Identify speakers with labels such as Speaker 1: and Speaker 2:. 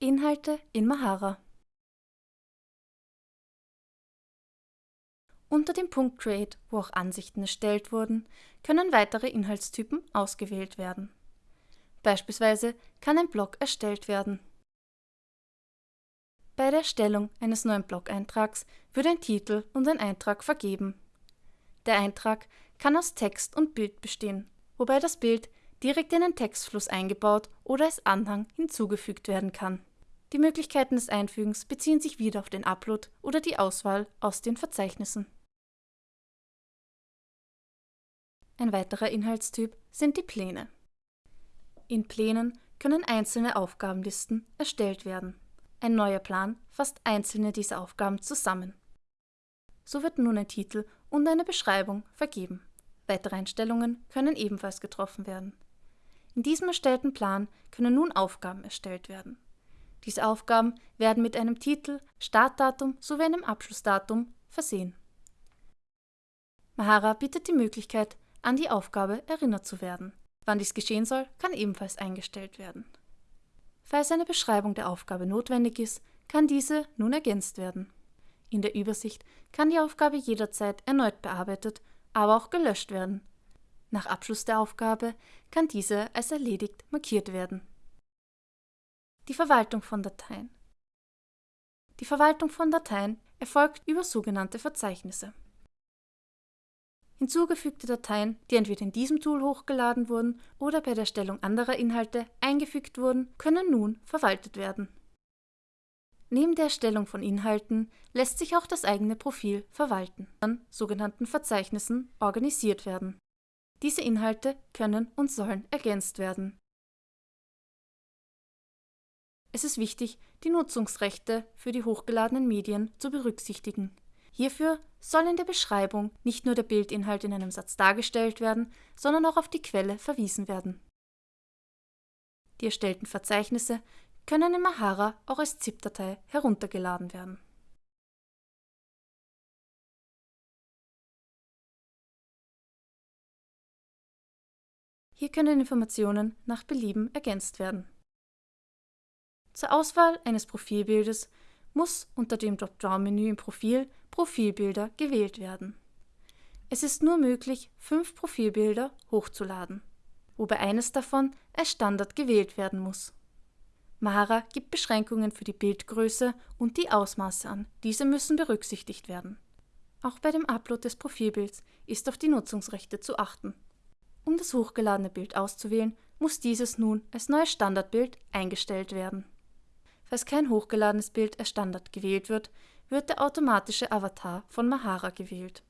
Speaker 1: Inhalte in Mahara Unter dem Punkt Create, wo auch Ansichten erstellt wurden, können weitere Inhaltstypen ausgewählt werden. Beispielsweise kann ein Blog erstellt werden. Bei der Erstellung eines neuen Blog-Eintrags wird ein Titel und ein Eintrag vergeben. Der Eintrag kann aus Text und Bild bestehen, wobei das Bild direkt in den Textfluss eingebaut oder als Anhang hinzugefügt werden kann. Die Möglichkeiten des Einfügens beziehen sich wieder auf den Upload oder die Auswahl aus den Verzeichnissen. Ein weiterer Inhaltstyp sind die Pläne. In Plänen können einzelne Aufgabenlisten erstellt werden. Ein neuer Plan fasst einzelne dieser Aufgaben zusammen. So wird nun ein Titel und eine Beschreibung vergeben. Weitere Einstellungen können ebenfalls getroffen werden. In diesem erstellten Plan können nun Aufgaben erstellt werden. Diese Aufgaben werden mit einem Titel, Startdatum sowie einem Abschlussdatum versehen. Mahara bietet die Möglichkeit, an die Aufgabe erinnert zu werden. Wann dies geschehen soll, kann ebenfalls eingestellt werden. Falls eine Beschreibung der Aufgabe notwendig ist, kann diese nun ergänzt werden. In der Übersicht kann die Aufgabe jederzeit erneut bearbeitet, aber auch gelöscht werden. Nach Abschluss der Aufgabe kann diese als erledigt markiert werden. Die Verwaltung von Dateien Die Verwaltung von Dateien erfolgt über sogenannte Verzeichnisse. Hinzugefügte Dateien, die entweder in diesem Tool hochgeladen wurden oder bei der Erstellung anderer Inhalte eingefügt wurden, können nun verwaltet werden. Neben der Erstellung von Inhalten lässt sich auch das eigene Profil verwalten, an sogenannten Verzeichnissen organisiert werden. Diese Inhalte können und sollen ergänzt werden. Es ist wichtig, die Nutzungsrechte für die hochgeladenen Medien zu berücksichtigen. Hierfür soll in der Beschreibung nicht nur der Bildinhalt in einem Satz dargestellt werden, sondern auch auf die Quelle verwiesen werden. Die erstellten Verzeichnisse können in Mahara auch als ZIP-Datei heruntergeladen werden. Hier können Informationen nach Belieben ergänzt werden. Zur Auswahl eines Profilbildes muss unter dem Dropdown-Menü im Profil Profilbilder gewählt werden. Es ist nur möglich, fünf Profilbilder hochzuladen, wobei eines davon als Standard gewählt werden muss. Mahara gibt Beschränkungen für die Bildgröße und die Ausmaße an. Diese müssen berücksichtigt werden. Auch bei dem Upload des Profilbilds ist auf die Nutzungsrechte zu achten. Um das hochgeladene Bild auszuwählen, muss dieses nun als neues Standardbild eingestellt werden. Falls kein hochgeladenes Bild als Standard gewählt wird, wird der automatische Avatar von Mahara gewählt